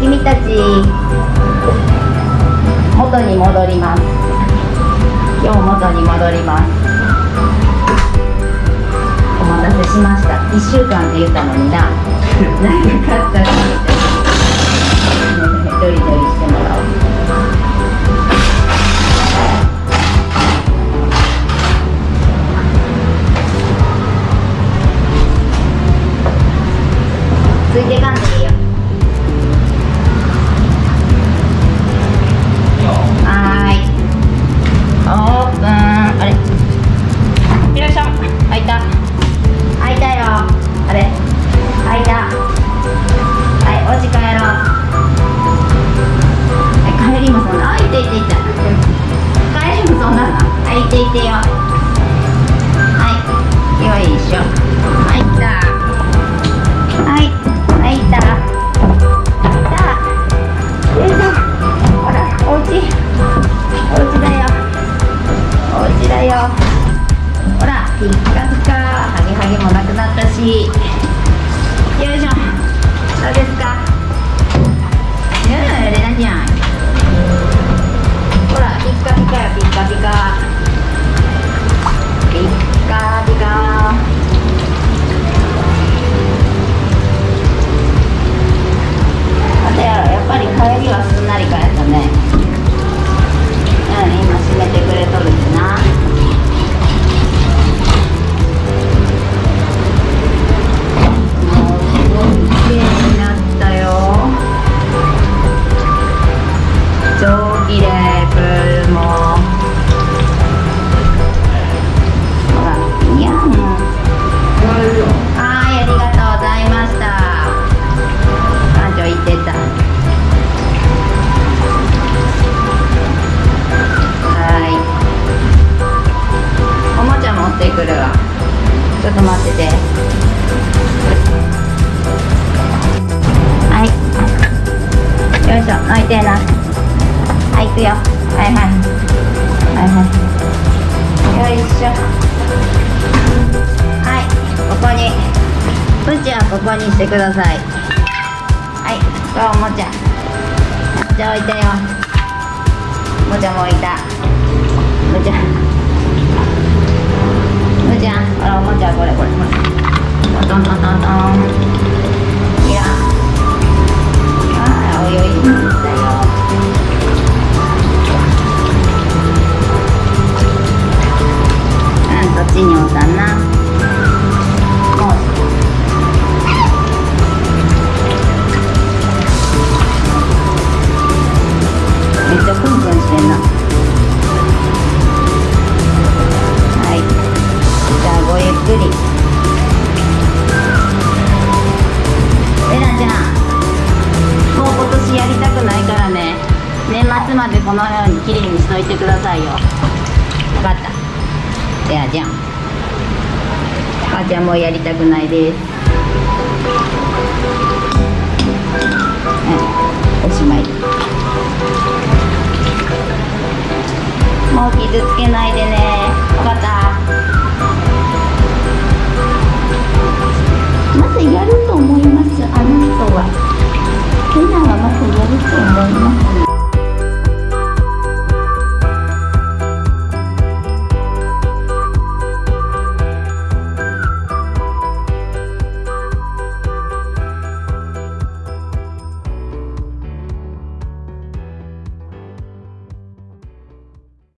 君たち元に戻ります。今日元に戻ります。お待たせしました。1週間って言ったのにな。長かったねドリドリしてもらおう。ついてかんでいいよ。あれ？よいしょ開いた。開いたよ。あれ？開いた。はいお家帰ろう。はい帰りもそんなあいていていて。帰りもそんなはいいていてよ。はい。よいしょ。入ったほらピッカピカハゲハゲもなくなったし。よいしょ。どうですか？うんレナちゃん。ょっと待ってて。はい。よいしょ。泣いてな。はい行くよ。はいはい。はいはい。よいしょ。はい。ここに。プチはここにしてください。はい。これおもちゃおもちゃ置いたよ。おもちゃも置いた。おもちゃうんそっちにおったな？もうめっちゃプンプンしてんな。はい。じゃあごゆっくり。レナちゃんもう今年やりたくないからね。年末までこのように綺麗にしといてくださいよ。分かった。じゃあじゃん。母ちゃんもうやりたくないです。うん。おしまい。もう傷つけないでね。分かったまずやると思います。あの人は。レナはまずやると思います。